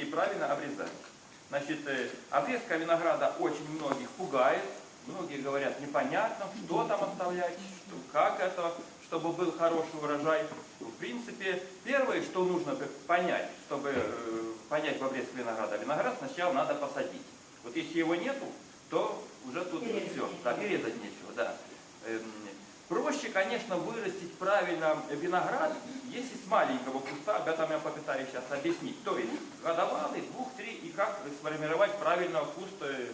и правильно обрезаем. Значит, э, обрезка винограда очень многих пугает. Многие говорят, непонятно, что там оставлять, что, как это, чтобы был хороший урожай. В принципе, первое, что нужно понять, чтобы э, понять в обрезке винограда, виноград сначала надо посадить. Вот если его нету, то уже тут все, да, перерезать нечего, да. Проще, конечно, вырастить правильно виноград, если с маленького куста, об этом я попытаюсь сейчас объяснить. То есть годовалый, двух-три, и как сформировать правильно куст. Э,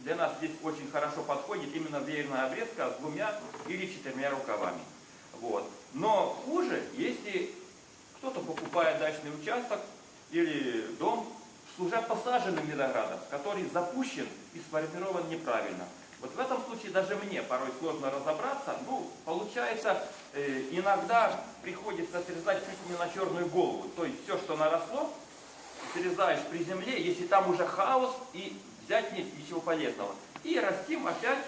для нас здесь очень хорошо подходит именно веерная обрезка с двумя или четырьмя рукавами. Вот. Но хуже, если кто-то покупает дачный участок или дом с уже посаженным виноградом, который запущен и сформирован неправильно. Вот в этом случае даже мне порой сложно разобраться. Ну, получается, э, иногда приходится срезать чуть не на черную голову. То есть все, что наросло, срезаешь при земле, если там уже хаос, и взять нет ничего полезного. И растим опять,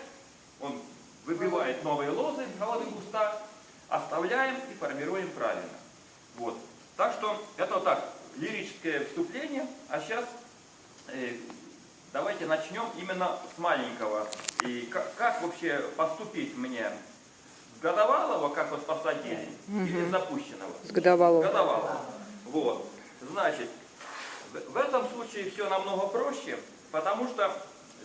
он выбивает новые лозы с головы куста, оставляем и формируем правильно. Вот. Так что это вот так, лирическое вступление, а сейчас э, давайте начнем именно с маленького. И как, как вообще поступить мне? С годовалого, как вот посадили, угу. или запущенного? С годовалого. Годовалого. Вот. Значит, в этом случае все намного проще, потому что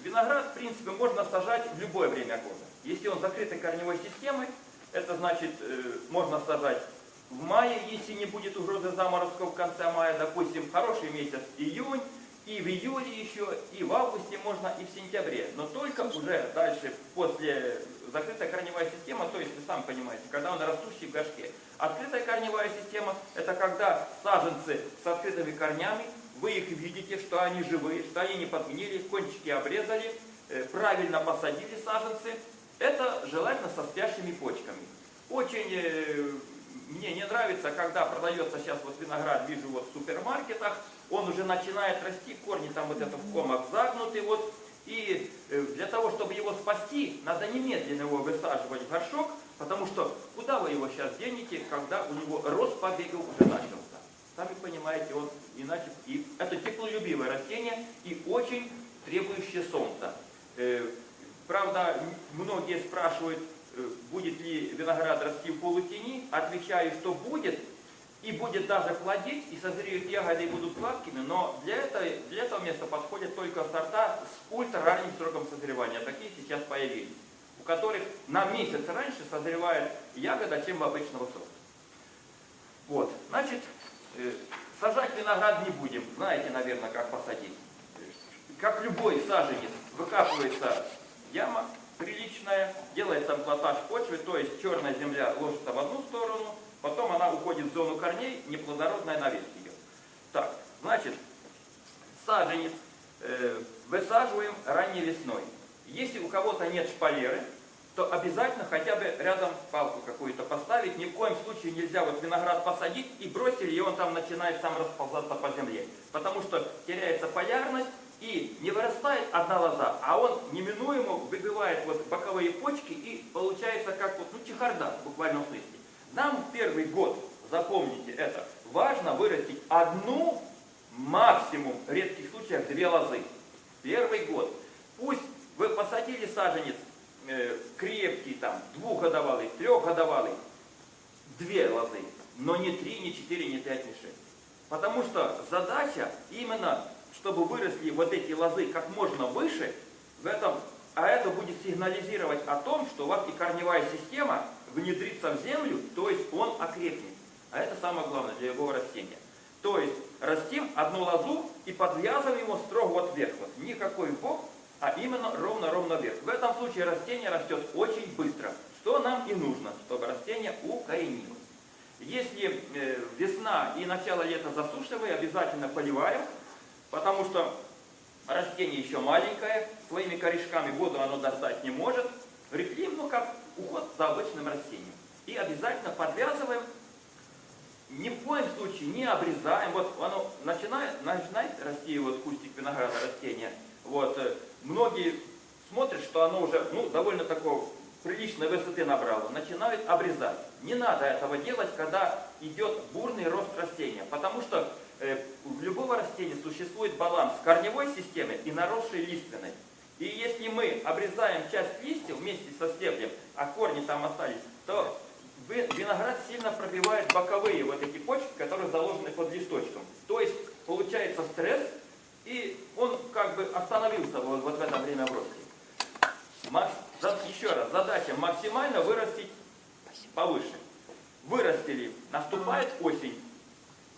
виноград, в принципе, можно сажать в любое время года. Если он закрытой корневой системой, это значит, э, можно сажать в мае, если не будет угрозы заморозков в конце мая, допустим, хороший месяц июнь, и в июле еще, и в августе можно, и в сентябре. Но только уже дальше, после закрытая корневая система, то есть вы сами понимаете, когда он растущий в горшке. Открытая корневая система – это когда саженцы с открытыми корнями, вы их видите, что они живые, что они не подгнили, кончики обрезали, э, правильно посадили саженцы. Это желательно со спящими почками. Очень э, мне не нравится, когда продается сейчас вот виноград, вижу вот в супермаркетах, он уже начинает расти, корни там вот это в комах загнуты, вот, и э, для того, чтобы его спасти, надо немедленно его высаживать в горшок, потому что куда вы его сейчас денете, когда у него рост побегов уже начался. Сами понимаете, он иначе... И это теплолюбивое растение и очень требующее солнца. Э, правда, многие спрашивают, будет ли виноград расти в полутени, отвечаю, что будет, и будет даже плодить, и созреют ягоды и будут сладкими, но для этого, для этого места подходят только сорта с ультра ранним сроком созревания. Такие сейчас появились, у которых на месяц раньше созревает ягода, чем в обычного сорта. Вот, значит, э, сажать виноград не будем. Знаете, наверное, как посадить. Как любой саженец, выкапывается яма, приличная, делается амплатаж почвы, то есть черная земля ложится в одну сторону, потом она уходит в зону корней, неплодородная наверх идет. Так, значит, саженец э, высаживаем ранней весной. Если у кого-то нет шпалеры, то обязательно хотя бы рядом палку какую-то поставить. Ни в коем случае нельзя вот виноград посадить и бросили, и он там начинает сам расползаться по земле. Потому что теряется полярность, и не вырастает одна лоза, а он неминуемо выбивает вот боковые почки и получается как вот, ну, чехарда в буквальном смысле. Нам первый год, запомните это, важно вырастить одну, максимум, в редких случаях две лозы. Первый год. Пусть вы посадили саженец э, крепкий, там, двухгодовалый, трехгодовалый, две лозы, но не три, не четыре, не пять, не шесть. Потому что задача именно чтобы выросли вот эти лозы как можно выше, в этом, а это будет сигнализировать о том, что у вас и корневая система внедрится в землю, то есть он окрепнет. А это самое главное для любого растения. То есть растим одну лозу и подвязываем его строго вот вверх. Вот. Никакой бок, а именно ровно-ровно вверх. В этом случае растение растет очень быстро. Что нам и нужно, чтобы растение укоренилось. Если э, весна и начало лета засушливые, обязательно поливаем. Потому что растение еще маленькое, своими корешками воду оно достать не может. Реклим, ну как уход за обычным растением. И обязательно подвязываем, ни в коем случае не обрезаем. Вот оно начинает, начинает расти, вот кустик винограда растения. Вот, э, многие смотрят, что оно уже ну, довольно такого приличной высоты набрало, начинают обрезать. Не надо этого делать, когда идет бурный рост растения, потому что у любого растения существует баланс корневой системы и наросшей лиственной. И если мы обрезаем часть листьев вместе со стеблем, а корни там остались, то виноград сильно пробивает боковые вот эти почки, которые заложены под листочком. То есть получается стресс, и он как бы остановился вот, вот в это время в росте. Еще раз, задача максимально вырастить повыше. Вырастили, наступает осень.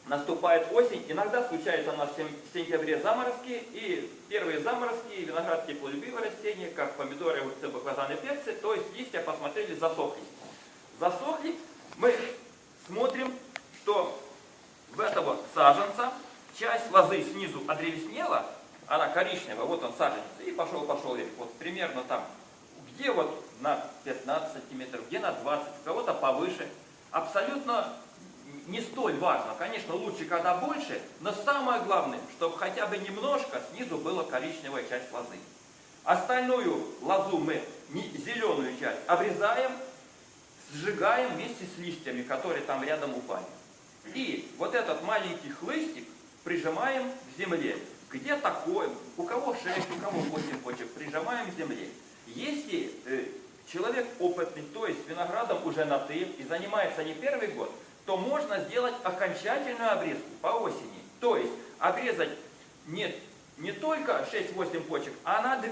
Наступает осень, иногда случается у нас в сентябре заморозки, и первые заморозки, виноград теплолюбивое растение, как помидоры, огурцы, баклажаны, перцы, то есть листья, посмотрели, засохли. Засохли, мы смотрим, что в этого саженца часть лозы снизу одревеснела, она коричневая, вот он саженец, и пошел-пошел. Вот примерно там, где вот на 15 сантиметров, где на 20, у кого-то повыше. Абсолютно не столь важно. Конечно, лучше, когда больше, но самое главное, чтобы хотя бы немножко снизу была коричневая часть лозы. Остальную лозу мы, зеленую часть, обрезаем, сжигаем вместе с листьями, которые там рядом упали. И вот этот маленький хлыстик прижимаем к земле. Где такое? У кого 6, у кого 8 почек, прижимаем к земле. Если э, человек опытный, то есть виноградом уже на ты и занимается не первый год, то можно сделать окончательную обрезку по осени. То есть обрезать не, не только 6-8 почек, а на 2.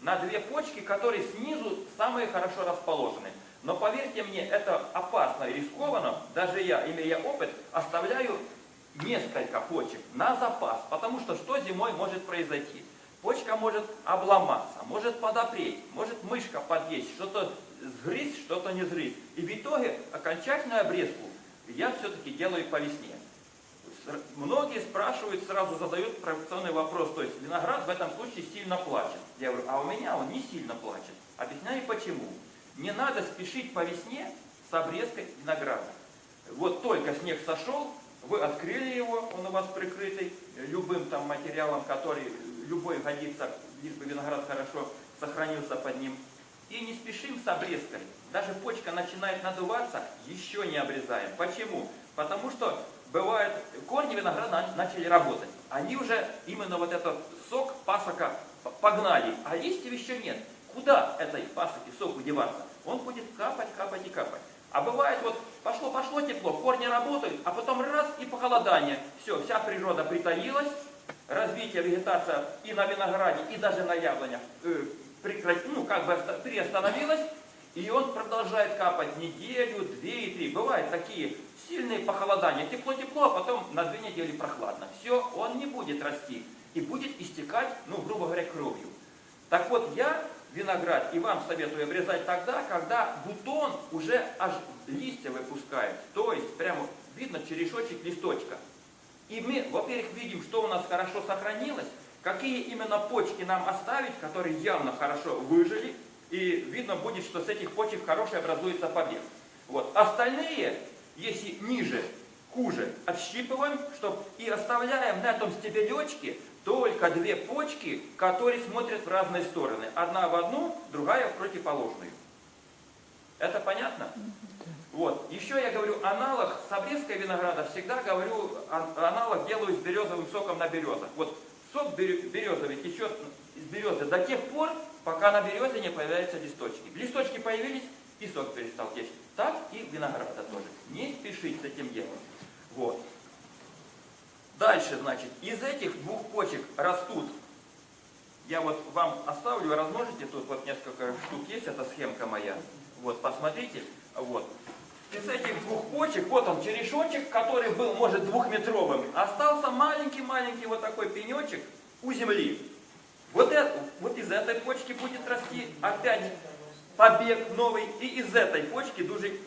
На две почки, которые снизу самые хорошо расположены. Но поверьте мне, это опасно и рискованно. Даже я, имея опыт, оставляю несколько почек на запас. Потому что что зимой может произойти? Почка может обломаться, может подопреть, может мышка подъесть, что-то сгрызть, что-то не сгрызть. И в итоге окончательную обрезку я все-таки делаю по весне. Многие спрашивают, сразу задают провокационный вопрос, то есть виноград в этом случае сильно плачет. Я говорю, а у меня он не сильно плачет. Объясняю почему. Не надо спешить по весне с обрезкой винограда. Вот только снег сошел, вы открыли его, он у вас прикрытый любым там материалом, который любой годится, лишь бы виноград хорошо сохранился под ним. И не спешим с обрезкой. Даже почка начинает надуваться, еще не обрезаем. Почему? Потому что бывает, корни винограда начали работать. Они уже именно вот этот сок пасока погнали, а листьев еще нет. Куда этой пасоки соку деваться? Он будет капать, капать и капать. А бывает вот пошло-пошло тепло, корни работают, а потом раз и похолодание. Все, вся природа притаилась, развитие вегетация и на винограде, и даже на яблонях прекрати, ну, как бы приостановилось, и он продолжает капать неделю, две и три. Бывают такие сильные похолодания. Тепло-тепло, а потом на две недели прохладно. Все, он не будет расти. И будет истекать, ну, грубо говоря, кровью. Так вот, я виноград и вам советую обрезать тогда, когда бутон уже аж листья выпускает. То есть, прямо видно черешочек листочка. И мы, во-первых, видим, что у нас хорошо сохранилось, какие именно почки нам оставить, которые явно хорошо выжили, и видно будет, что с этих почек хороший образуется побег. Вот. Остальные, если ниже, хуже, отщипываем, чтобы и оставляем на этом стебелечке только две почки, которые смотрят в разные стороны. Одна в одну, другая в противоположную. Это понятно? Вот. Еще я говорю аналог с обрезкой винограда, всегда говорю, аналог делаю с березовым соком на березах. Вот сок березовый течет из березы до тех пор, пока на березе не появляются листочки. Листочки появились, и сок перестал течь. Так и винограда тоже. Не спешить с этим делом. Вот. Дальше, значит, из этих двух почек растут, я вот вам оставлю, размножите, тут вот несколько штук есть, это схемка моя. Вот, посмотрите, вот из этих двух почек, вот он черешочек, который был, может, двухметровым, остался маленький-маленький вот такой пенечек у земли. Вот, это, вот из этой почки будет расти опять побег новый, и из этой почки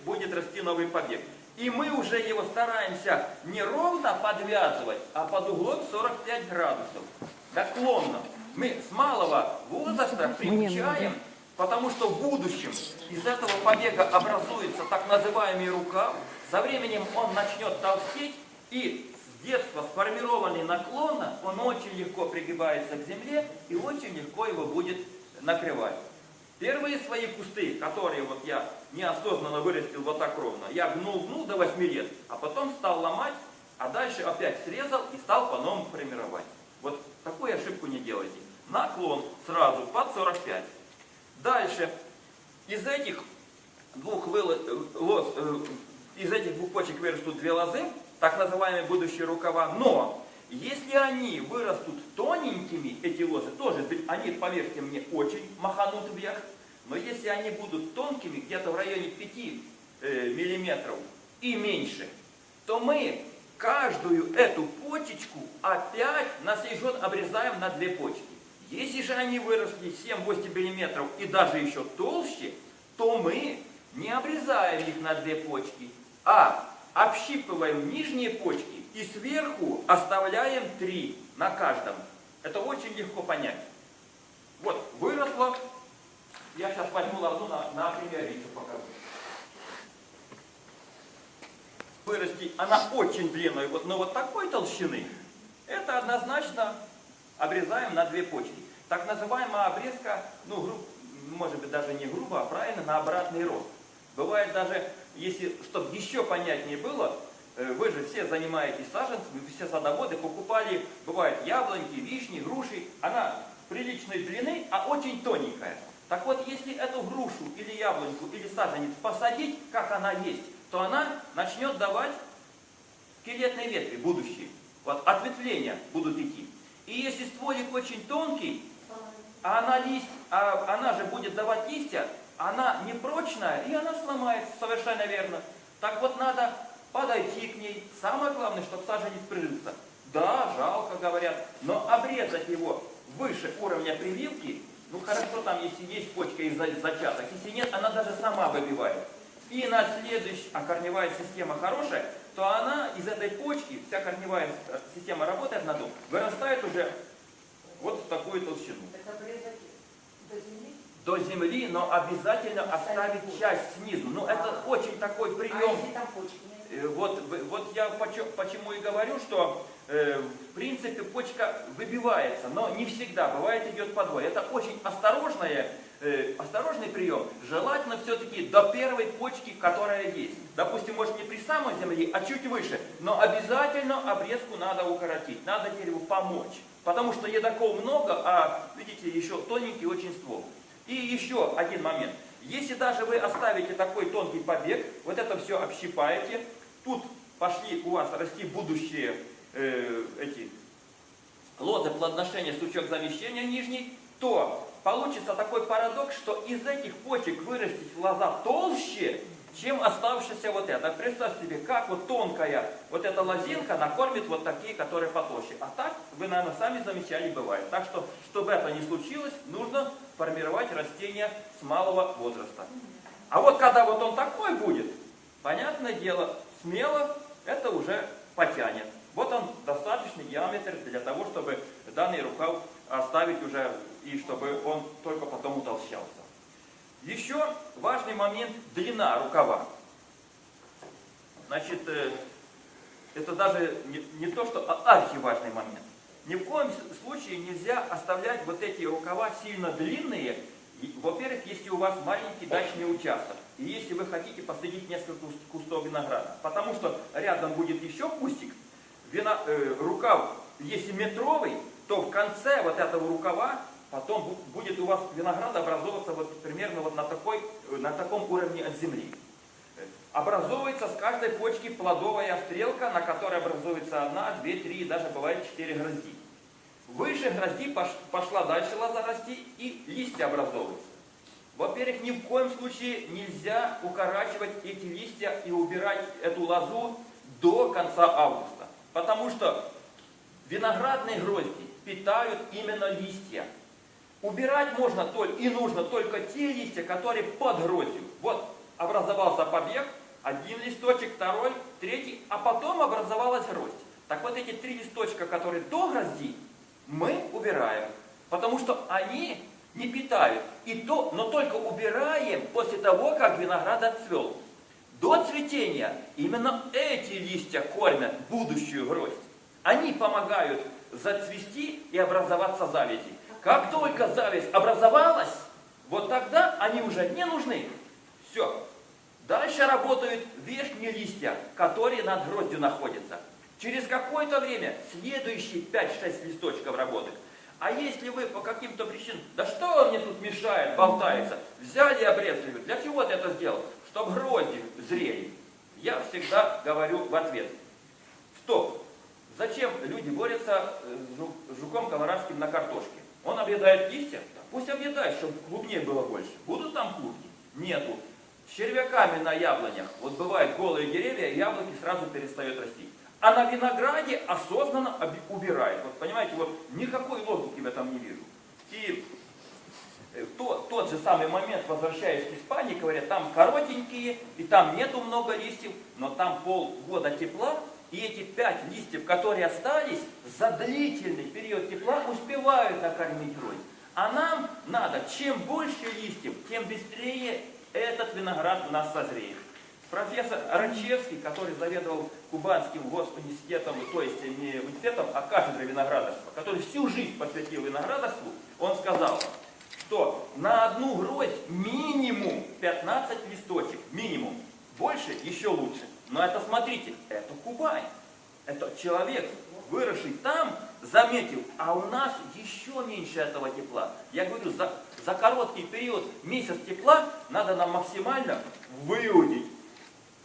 будет расти новый побег. И мы уже его стараемся не ровно подвязывать, а под углом 45 градусов, наклонно. Мы с малого возраста приучаем Потому что в будущем из этого побега образуется так называемый рукав. Со временем он начнет толстеть, и с детства сформированный наклонно, он очень легко пригибается к земле, и очень легко его будет накрывать. Первые свои кусты, которые вот я неосознанно вырастил вот так ровно, я гнул-гнул до 8 лет, а потом стал ломать а дальше опять срезал и стал по-новому формировать. Вот такую ошибку не делайте. Наклон сразу под 45. Дальше из этих двух лоз, э, из этих двух почек вырастут две лозы, так называемые будущие рукава, но если они вырастут тоненькими, эти лозы, тоже они, поверьте мне, очень маханут вверх, но если они будут тонкими, где-то в районе 5 э, миллиметров и меньше, то мы каждую эту почечку опять на сей обрезаем на две почки. Если же они выросли 7-8 миллиметров и даже еще толще, то мы не обрезаем их на две почки, а общипываем нижние почки и сверху оставляем три на каждом. Это очень легко понять. Вот, выросло. Я сейчас возьму лозу на, на примере еще покажу. Вырасти, она очень длинная, вот, но вот такой толщины, это однозначно обрезаем на две почки. Так называемая обрезка, ну, грубо, может быть, даже не грубо, а правильно, на обратный рост. Бывает даже, если, чтобы еще понятнее было, э, вы же все занимаетесь саженцами, все садоводы покупали, бывает, яблоньки, вишни, груши. Она приличной длины, а очень тоненькая. Так вот, если эту грушу или яблоньку или саженец посадить, как она есть, то она начнет давать скелетные ветви, будущие. Вот ответвления будут идти. Очень тонкий, а она, лист, а она же будет давать листья, она непрочная, и она сломается, совершенно верно. Так вот надо подойти к ней. Самое главное, чтобы саженец прижился. Да, жалко, говорят, но обрезать его выше уровня прививки, ну хорошо там, если есть почка и зачаток, если нет, она даже сама выбивает. И на следующий, а корневая система хорошая, то она из этой почки, вся корневая система работает на дом, вырастает уже вот в такую толщину. Это до земли? До земли, но обязательно оставить часть снизу. Ну, это очень такой прием. А нет? Э, вот, вот я почему и говорю, что э, в принципе почка выбивается, но не всегда, бывает идет подвой. Это очень осторожное э, осторожный прием, желательно все-таки до первой почки, которая есть. Допустим, может не при самой земле, а чуть выше, но обязательно обрезку надо укоротить, надо дереву помочь. Потому что едоков много, а, видите, еще тоненький очень ствол. И еще один момент. Если даже вы оставите такой тонкий побег, вот это все общипаете, тут пошли у вас расти будущие э, эти лозы плодоношения, сучок замещения нижний, то получится такой парадокс, что из этих почек вырастет лоза толще, чем оставшаяся вот эта. Представьте себе, как вот тонкая вот эта лозинка накормит вот такие, которые потолще. А так, вы, наверное, сами замечали, бывает. Так что, чтобы это не случилось, нужно формировать растение с малого возраста. А вот когда вот он такой будет, понятное дело, смело это уже потянет. Вот он достаточный диаметр для того, чтобы данный рукав оставить уже и чтобы он только потом утолщался. Еще важный момент – длина рукава. Значит, э, это даже не, не то, что а архиважный момент. Ни в коем случае нельзя оставлять вот эти рукава сильно длинные, во-первых, если у вас маленький дачный участок, и если вы хотите посадить несколько кустов винограда, потому что рядом будет еще кустик, вина, э, рукав, если метровый, то в конце вот этого рукава потом будет у вас виноград образовываться вот примерно вот на, такой, на таком уровне от земли. Образовывается с каждой почки плодовая стрелка, на которой образуется одна, две, три, даже бывает четыре грозди. Выше грозди пошла дальше лоза расти и листья образовываются. Во-первых, ни в коем случае нельзя укорачивать эти листья и убирать эту лозу до конца августа. Потому что виноградные грозди питают именно листья. Убирать можно только и нужно только те листья, которые под гроздью. Вот образовался побег, один листочек, второй, третий, а потом образовалась гроздь. Так вот эти три листочка, которые до грозди, мы убираем, потому что они не питают. И то, но только убираем после того, как виноград отцвел. До цветения именно эти листья кормят будущую гроздь. Они помогают зацвести и образоваться завязи. Как только зависть образовалась, вот тогда они уже не нужны. Все. Дальше работают верхние листья, которые над гроздью находятся. Через какое-то время следующие 5-6 листочков работают. А если вы по каким-то причинам, да что он мне тут мешает, болтается, взяли и обрезали, для чего ты это сделал? Чтобы грозди зрели. Я всегда говорю в ответ, стоп, зачем люди борются э, с жуком колорадским на картошке? Он объедает листья, пусть объедает, чтобы клубней было больше. Будут там клубни? Нету. Червяками на яблонях, вот бывают голые деревья, яблоки сразу перестают расти а на винограде осознанно убирает. Вот понимаете, вот никакой логики в этом не вижу. И э, то, тот же самый момент, возвращаясь к Испании, говорят, там коротенькие, и там нету много листьев, но там полгода тепла, и эти пять листьев, которые остались, за длительный период тепла успевают накормить рой. А нам надо, чем больше листьев, тем быстрее этот виноград у нас созреет. Профессор Рачевский, который заведовал Кубанским госуниверситетом, то есть не университетом, а кафедрой виноградарства, который всю жизнь посвятил виноградарству, он сказал, что на одну гроздь минимум 15 листочек, минимум. Больше еще лучше. Но это, смотрите, это Кубань. Это человек, выросший там, заметил, а у нас еще меньше этого тепла. Я говорю, за, за короткий период, месяц тепла, надо нам максимально выудить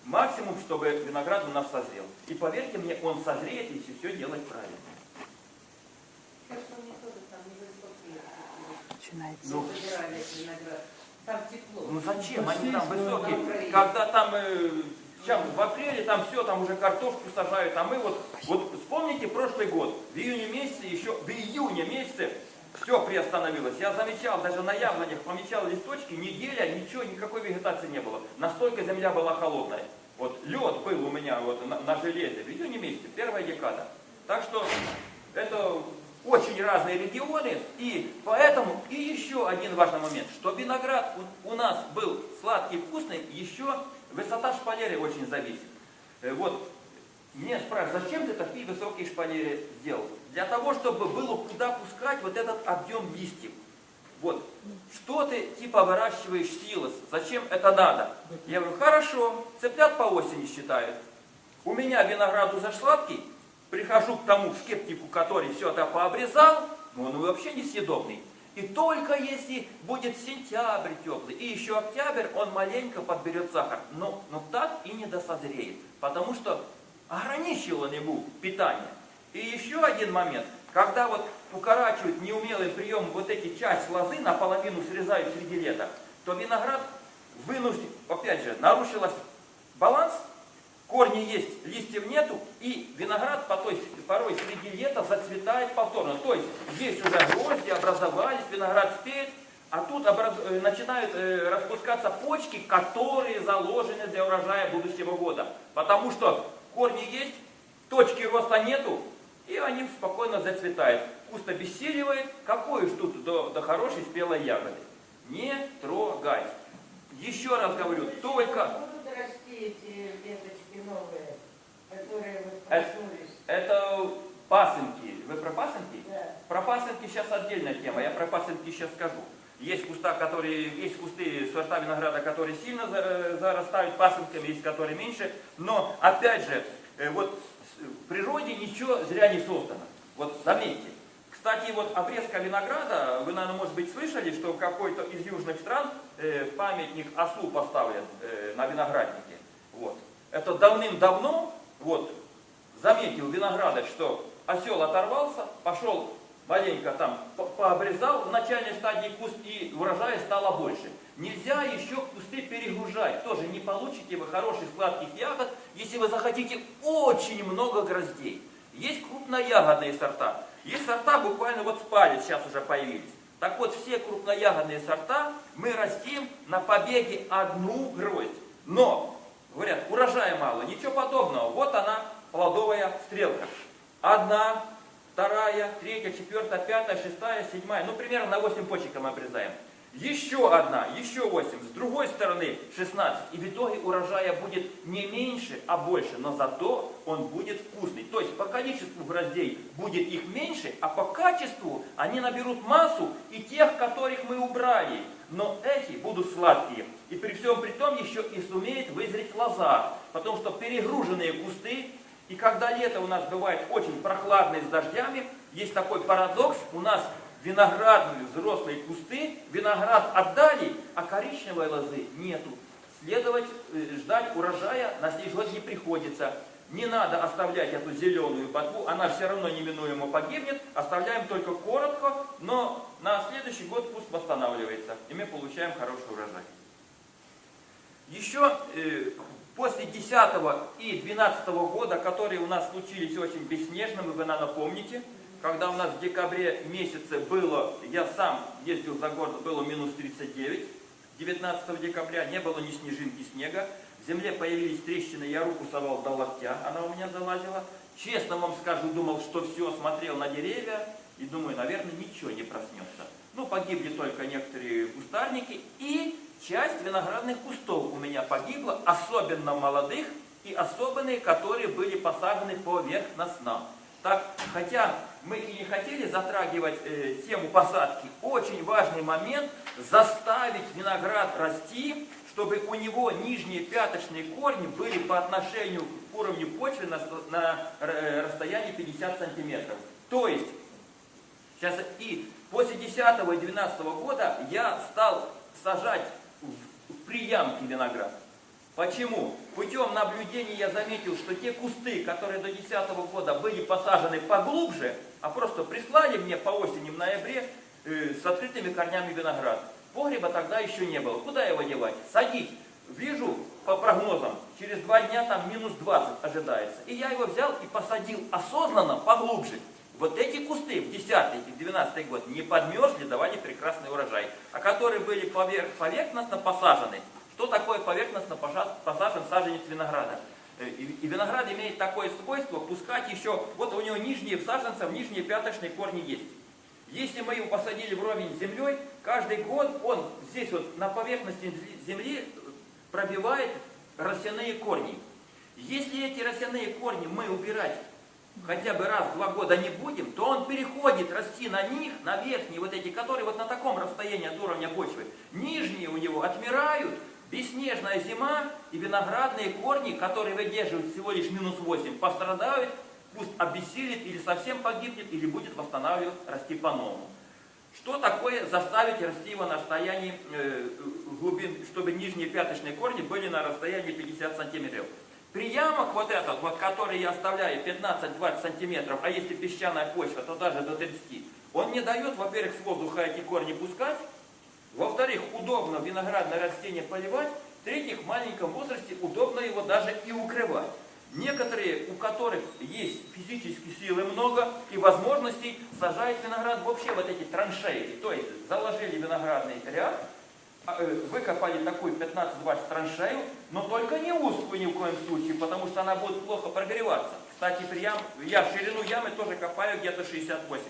Максимум, чтобы виноград у нас созрел. И поверьте мне, он созреет, если все делать правильно. Начинается. Ну, Там тепло. ну зачем? Они там высокие. Когда там, э, сейчас, в апреле там все, там уже картошку сажают, а мы вот, вот вспомните прошлый год, в июне месяце еще, в июне месяце все приостановилось. Я замечал, даже на яблонях помечал листочки, неделя, ничего, никакой вегетации не было. Настолько земля была холодная. Вот лед был у меня вот на, на железе в июне месяце, первая декада. Так что это очень разные регионы, и поэтому и еще один важный момент, что виноград у, у нас был сладкий, вкусный, еще высота шпалеры очень зависит. Э, вот мне спрашивают, зачем ты такие высокие шпалеры сделал? Для того, чтобы было куда пускать вот этот объем листьев. Вот, что ты типа выращиваешь силос, зачем это надо? Я говорю, хорошо, цыплят по осени считают. У меня виноград уже сладкий, прихожу к тому скептику, который все это пообрезал, но он вообще несъедобный. И только если будет сентябрь теплый и еще октябрь, он маленько подберет сахар. Но, но так и не досозреет, потому что ограничил он ему питание. И еще один момент, когда вот укорачивают неумелым приемом вот эти часть лозы, наполовину срезают среди лета, то виноград вынужден, опять же, нарушилась баланс, корни есть, листьев нету, и виноград по той, порой среди лета зацветает повторно. То есть здесь уже грозди образовались, виноград спеет, а тут образ... Э, начинают э, распускаться почки, которые заложены для урожая будущего года. Потому что корни есть, точки роста нету, и они спокойно зацветают. Куст обессиливает, какой уж тут до, до хорошей спелой ягоды. Не трогай. Еще раз говорю, только... Будут расти эти веточки новые, которые вот Это, проснулись? это пасынки. Вы про пасынки? Да. Про пасынки сейчас отдельная тема, я про пасынки сейчас скажу. Есть куста, которые, есть кусты сорта винограда, которые сильно зарастают пасынками, есть которые меньше. Но, опять же, э, вот в природе ничего зря не создано. Вот заметьте. Кстати, вот обрезка винограда, вы, наверное, может быть, слышали, что в какой-то из южных стран э, памятник ослу поставлен э, на винограднике. Вот. Это давным-давно, вот, заметил виноградарь, что осел оторвался, пошел маленько там пообрезал в начальной стадии куст, и урожая стало больше. Нельзя еще кусты перегружать. Тоже не получите вы хороших сладких ягод, если вы захотите очень много гроздей. Есть крупноягодные сорта. Есть сорта буквально вот с палец сейчас уже появились. Так вот, все крупноягодные сорта мы растим на побеге одну гроздь. Но, говорят, урожая мало, ничего подобного. Вот она, плодовая стрелка. Одна, вторая, третья, четвертая, пятая, шестая, седьмая. Ну, примерно на 8 почек мы обрезаем. Еще одна, еще 8, с другой стороны 16. И в итоге урожая будет не меньше, а больше, но зато он будет вкусный. То есть по количеству гроздей будет их меньше, а по качеству они наберут массу и тех, которых мы убрали. Но эти будут сладкие. И при всем при том еще и сумеет вызреть лоза. Потому что перегруженные кусты И когда лето у нас бывает очень прохладное с дождями, есть такой парадокс, у нас виноградные взрослые кусты, виноград отдали, а коричневой лозы нету. Следовать, э, ждать урожая на следующий год не приходится. Не надо оставлять эту зеленую ботву, она все равно неминуемо погибнет. Оставляем только коротко, но на следующий год куст восстанавливается, и мы получаем хороший урожай. Еще э, после 10 и 12 года, которые у нас случились очень бесснежными, вы, наверное, помните, когда у нас в декабре месяце было, я сам ездил за город, было минус 39, 19 декабря не было ни снежинки снега, в земле появились трещины, я руку совал до локтя, она у меня залазила. Честно вам скажу, думал, что все, смотрел на деревья и думаю, наверное, ничего не проснется. Ну, погибли только некоторые кустарники и часть виноградных кустов у меня погибла, особенно молодых и особенные, которые были посажены поверхностно. Так, хотя мы и не хотели затрагивать э, тему посадки, очень важный момент заставить виноград расти, чтобы у него нижние пяточные корни были по отношению к уровню почвы на, на э, расстоянии 50 сантиметров. То есть, сейчас и после 10 и 12 года я стал сажать в, приямки виноград. Почему? Путем наблюдения я заметил, что те кусты, которые до 2010 года были посажены поглубже, а просто прислали мне по осени в ноябре э, с открытыми корнями виноград. Погреба тогда еще не было. Куда его девать? Садить. Вижу по прогнозам, через два дня там минус 20 ожидается. И я его взял и посадил осознанно поглубже. Вот эти кусты в 10 и 12 год не подмерзли, давали прекрасный урожай. А которые были поверх, поверхностно посажены, что такое поверхностно посажен саженец винограда? Э, и виноград имеет такое свойство пускать еще, вот у него нижние саженцев, нижние пяточные корни есть. Если мы его посадили вровень с землей, каждый год он здесь вот на поверхности земли пробивает росяные корни. Если эти росяные корни мы убирать хотя бы раз в два года не будем, то он переходит расти на них, на верхние вот эти, которые вот на таком расстоянии от уровня почвы. Нижние у него отмирают, Бесснежная зима и виноградные корни, которые выдерживают всего лишь минус 8, пострадают, пусть обессилит или совсем погибнет, или будет восстанавливать, расти по-новому. Что такое заставить расти его на расстоянии э, глубин, чтобы нижние пяточные корни были на расстоянии 50 сантиметров? Приямок вот этот, вот, который я оставляю 15-20 сантиметров, а если песчаная почва, то даже до 30, он не дает, во-первых, с воздуха эти корни пускать, во-вторых, удобно виноградное растение поливать. В-третьих, в маленьком возрасте удобно его даже и укрывать. Некоторые, у которых есть физические силы много и возможностей, сажают виноград вообще вот эти траншеи. То есть заложили виноградный ряд, а, э, выкопали такую 15-20 траншею, но только не узкую ни в коем случае, потому что она будет плохо прогреваться. Кстати, при ям, я ширину ямы тоже копаю где-то 60-80.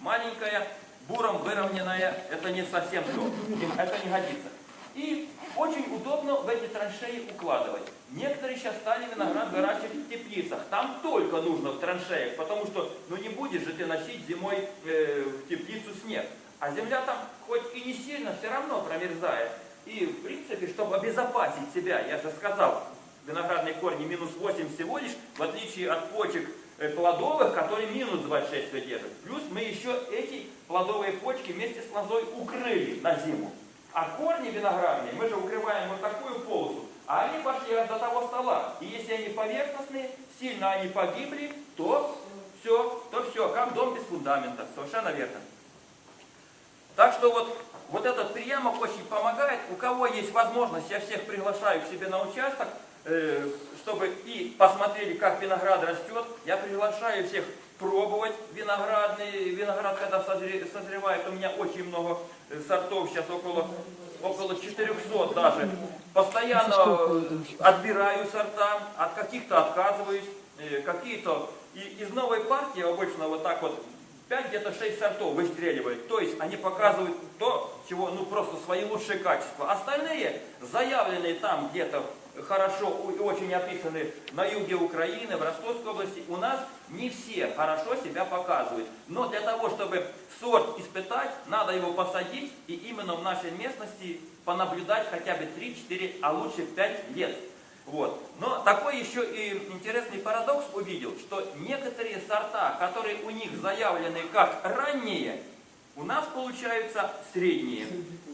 Маленькая, буром выровненная, это не совсем то, это не годится. И очень удобно в эти траншеи укладывать. Некоторые сейчас стали виноград выращивать в теплицах. Там только нужно в траншеях, потому что ну не будешь же ты носить зимой э, в теплицу снег. А земля там хоть и не сильно, все равно промерзает. И в принципе, чтобы обезопасить себя, я же сказал, виноградные корни минус 8 всего лишь, в отличие от почек Э, плодовых, которые минус 26 выдерживают. Плюс мы еще эти плодовые почки вместе с лозой укрыли на зиму. А корни виноградные мы же укрываем вот такую полосу, а они пошли до того стола. И если они поверхностные, сильно они погибли, то все, то все, как дом без фундамента. Совершенно верно. Так что вот, вот этот приемок очень помогает. У кого есть возможность, я всех приглашаю к себе на участок. Э, чтобы и посмотрели, как виноград растет. Я приглашаю всех пробовать виноградный виноград, когда созревает. У меня очень много э, сортов, сейчас около, около 400 даже. Постоянно отбираю сорта, от каких-то отказываюсь, э, какие-то... И из новой партии обычно вот так вот 5 где-то 6 сортов выстреливают. То есть они показывают то, чего, ну просто свои лучшие качества. Остальные заявленные там где-то хорошо и очень описаны на юге Украины, в Ростовской области, у нас не все хорошо себя показывают. Но для того, чтобы сорт испытать, надо его посадить и именно в нашей местности понаблюдать хотя бы 3-4, а лучше 5 лет. Вот. Но такой еще и интересный парадокс увидел, что некоторые сорта, которые у них заявлены как ранние, у нас получаются средние,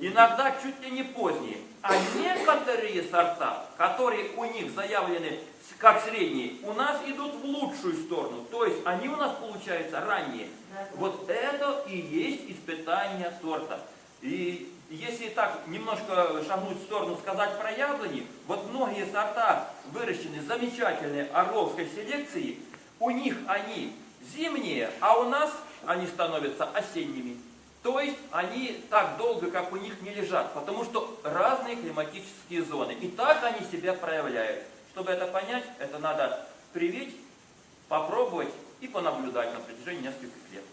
иногда чуть ли не поздние. А некоторые сорта, которые у них заявлены как средние, у нас идут в лучшую сторону. То есть они у нас получаются ранние. Вот это и есть испытание сорта. И если так немножко шагнуть в сторону, сказать про яблони, вот многие сорта выращены замечательной орловской селекции, у них они зимние, а у нас они становятся осенними. То есть они так долго, как у них, не лежат, потому что разные климатические зоны. И так они себя проявляют. Чтобы это понять, это надо привить, попробовать и понаблюдать на протяжении нескольких лет.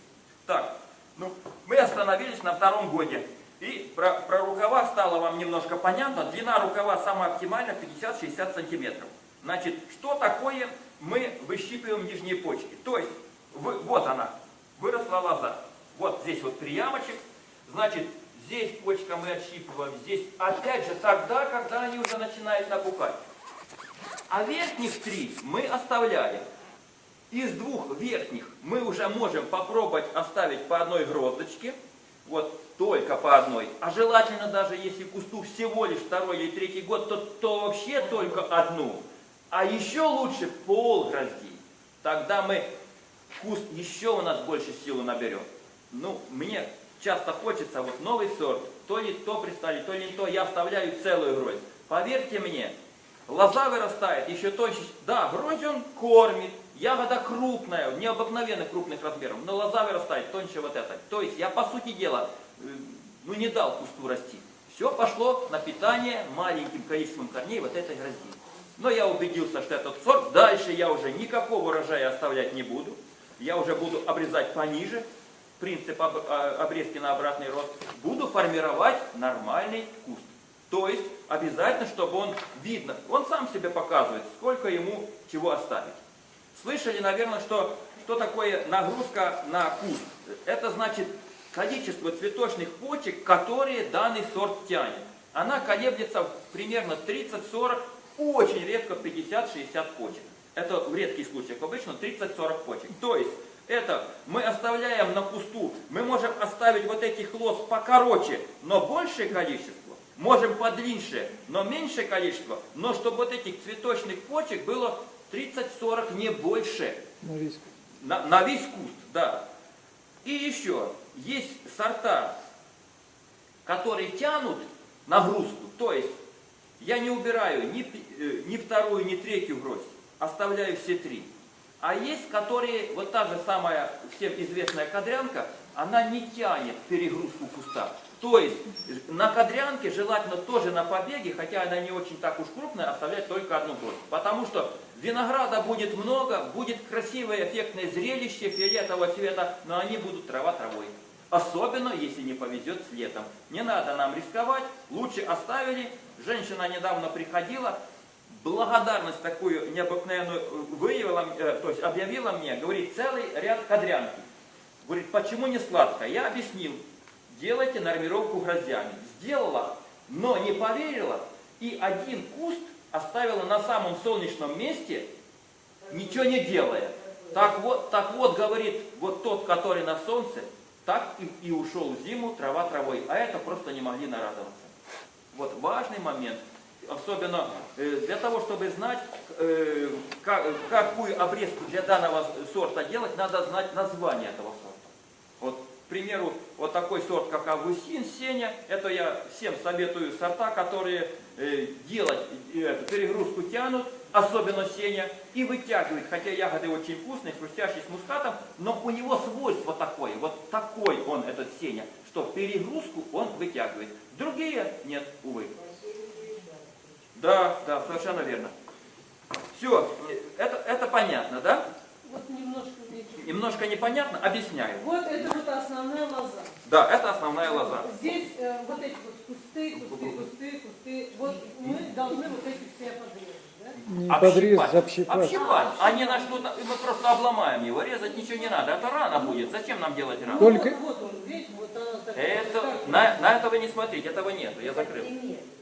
Так, ну, мы остановились на втором годе. И про, про рукава стало вам немножко понятно. Длина рукава самая оптимальная 50-60 сантиметров. Значит, что такое мы выщипываем нижние почки? То есть, вы- вот она, выросла лоза. Вот здесь вот приямочек. Значит, здесь почка мы отщипываем. Здесь опять же тогда, когда они уже начинают набухать. А верхних три мы оставляем. Из двух верхних мы уже можем попробовать оставить по одной гроздочке. Вот только по одной. А желательно даже если кусту всего лишь второй или третий год, то, то вообще только одну. А еще лучше пол гроздей. Тогда мы куст еще у нас больше силы наберем. Ну, мне часто хочется вот новый сорт. То ли то пристали, то ли не то. Я оставляю целую гроздь. Поверьте мне, Лоза вырастает еще тоньше. Да, грозь он кормит. Ягода крупная, необыкновенно крупных размеров. Но лоза вырастает тоньше вот этой. То есть я, по сути дела, э, ну не дал кусту расти. Все пошло на питание маленьким количеством корней вот этой грозди. Но я убедился, что этот сорт, дальше я уже никакого урожая оставлять не буду. Я уже буду обрезать пониже. Принцип а, обрезки на обратный рост. Буду формировать нормальный куст. То есть обязательно, чтобы он видно, он сам себе показывает, сколько ему чего оставить. Слышали, наверное, что, что такое нагрузка на куст? Это значит количество цветочных почек, которые данный сорт тянет. Она колеблется примерно 30-40, очень редко 50-60 почек. Это в редких случаях, обычно 30-40 почек. То есть это мы оставляем на кусту, мы можем оставить вот этих лоз покороче, но большее количество, можем подлиннее, но меньшее количество, но чтобы вот этих цветочных почек было 30-40, не больше. На весь На, на весь куст, да. И еще, есть сорта, которые тянут нагрузку, то есть я не убираю ни, э, ни вторую, ни третью гроздь, оставляю все три. А есть, которые, вот та же самая всем известная кадрянка, она не тянет перегрузку куста. То есть на кадрянке желательно тоже на побеге, хотя она не очень так уж крупная, оставлять только одну гроздь. Потому что винограда будет много, будет красивое эффектное зрелище фиолетового цвета, но они будут трава травой. Особенно, если не повезет с летом. Не надо нам рисковать, лучше оставили. Женщина недавно приходила, благодарность такую необыкновенную э, выявила, э, то есть объявила мне, говорит, целый ряд кадрянки. Говорит, почему не сладкая? Я объяснил, делайте нормировку гроздями. Сделала, но не поверила, и один куст оставила на самом солнечном месте, ничего не делая. Так вот, так вот, говорит, вот тот, который на солнце, так и, и ушел в зиму трава травой, а это просто не могли нарадоваться. Вот важный момент, особенно э, для того, чтобы знать, э, ка- какую обрезку для данного сорта делать, надо знать название этого сорта. Вот, к примеру, вот такой сорт, как Августин, Сеня, это я всем советую сорта, которые э, делать перегрузку тянут, особенно Сеня, и вытягивают, хотя ягоды очень вкусные, хрустящие с мускатом, но у него свойство такое, вот такой он, этот Сеня, что перегрузку он вытягивает. Другие нет, увы. Да, да, совершенно верно. Все, это, это понятно, да? Вот немножко. Немножко непонятно, объясняю. Вот это вот основная лоза. Да, это основная лоза. Здесь э, вот эти вот кусты, кусты, кусты, кусты. Вот мы должны вот эти все подрезать? Не подрезать, общипать. Общипать. А не на что-то, мы просто обломаем его, резать ничего не надо. Это рано будет. Зачем нам делать рано? Только- Вот, вот он, видите, вот она такая. Это, на, на это вы не смотрите, этого нету, я закрыл.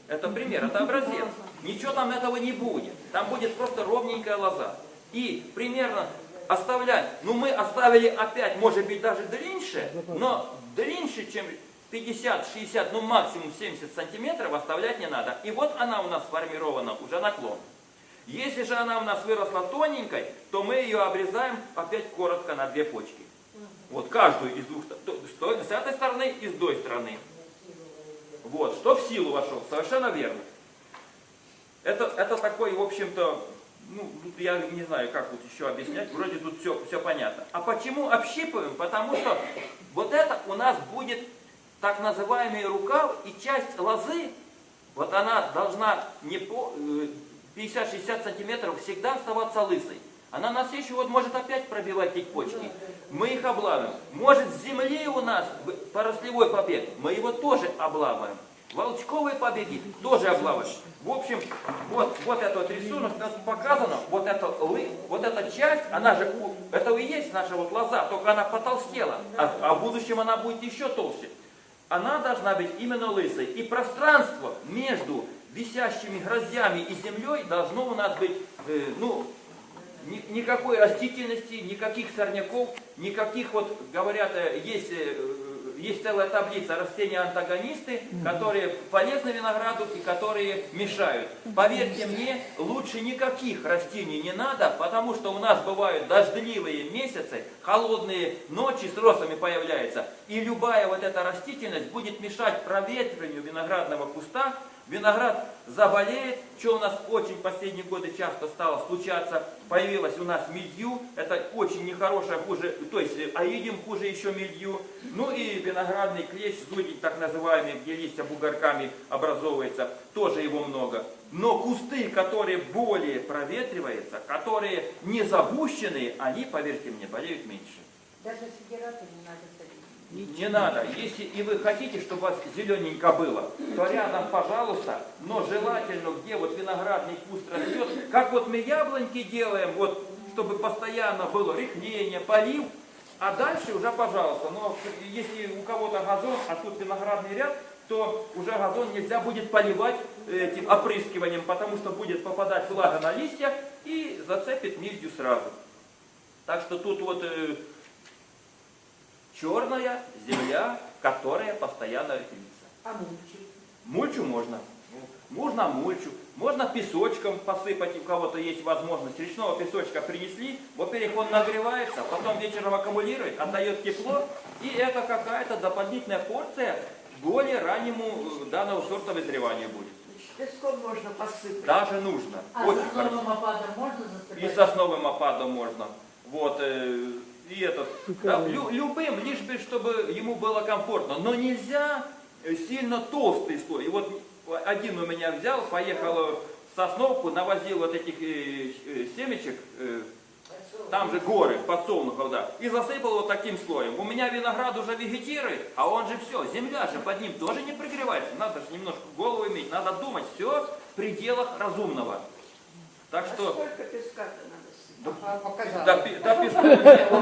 Это пример, это образец. Ничего там этого не будет. Там будет просто ровненькая лоза. И примерно оставлять, ну мы оставили опять, может быть даже длиннее, но длиннее, чем 50-60, ну максимум 70 сантиметров оставлять не надо. И вот она у нас сформирована, уже наклон. Если же она у нас выросла тоненькой, то мы ее обрезаем опять коротко на две почки. Вот каждую из двух, с той- с этой стороны и с той стороны. Вот, что в силу вошел, совершенно верно. Это, это такой, в общем-то, ну, тут я не знаю, как вот еще объяснять, вроде тут все, все понятно. А почему общипываем? Потому что вот это у нас будет так называемый рукав и часть лозы, вот она должна не по э, 50-60 сантиметров всегда оставаться лысой. Она на следующий год может опять пробивать эти почки. Мы их облавим. Может с земли у нас порослевой побег, мы его тоже облаваем. Волчковые побеги тоже облаваем. В общем, вот, вот этот вот рисунок у нас показано, вот эта, вот эта часть, она же, это и есть наша вот лоза, только она потолстела, а, а в будущем она будет еще толще. Она должна быть именно лысой. И пространство между висящими грозями и землей должно у нас быть, э, ну, ни- никакой растительности, никаких сорняков, никаких, вот говорят, э, есть, э, есть целая таблица растения-антагонисты, которые полезны винограду и которые мешают. Поверьте мне, лучше никаких растений не надо, потому что у нас бывают дождливые месяцы, холодные ночи с росами появляются, и любая вот эта растительность будет мешать проветриванию виноградного куста, Виноград заболеет, что у нас очень последние годы часто стало случаться, появилась у нас мидью, это очень нехорошее, хуже, то есть э, аидим хуже еще мидью, ну и виноградный клещ, зудень так называемый, где листья бугорками образовывается, тоже его много. Но кусты, которые более проветриваются, которые не загущенные, они, поверьте мне, болеют меньше. Даже сидираты не надо. Не надо. Если и вы хотите, чтобы у вас зелененько было, то рядом, пожалуйста, но желательно, где вот виноградный куст растет, как вот мы яблоньки делаем, вот, чтобы постоянно было рыхление, полив, а дальше уже, пожалуйста, но если у кого-то газон, а тут виноградный ряд, то уже газон нельзя будет поливать этим опрыскиванием, потому что будет попадать влага на листья и зацепит мильдю сразу. Так что тут вот э, черная земля, которая постоянно рыхлится. А мульчи? Мульчу можно. Можно мульчу. Можно песочком посыпать, у кого-то есть возможность. Речного песочка принесли, во-первых, он нагревается, потом вечером аккумулирует, отдает тепло, и это какая-то дополнительная порция более раннему э, данного сорта вызревания будет. Песком можно посыпать. Даже нужно. А Очень с хорошо. новым опадом можно И засыпать? сосновым опадом можно. Вот, э, и этот, да, лю- любым, лишь бы, чтобы ему было комфортно. Но нельзя э, сильно толстый слой. И вот один у меня взял, поехал в Сосновку, навозил вот этих э, э, семечек, э, там же горы, подсолнухов, да, и засыпал вот таким слоем. У меня виноград уже вегетирует, а он же все, земля же под ним тоже не прогревается. Надо же немножко голову иметь, надо думать, все в пределах разумного. Так А что... сколько песка-то надо сыпать? А, показала. До, пи- до песку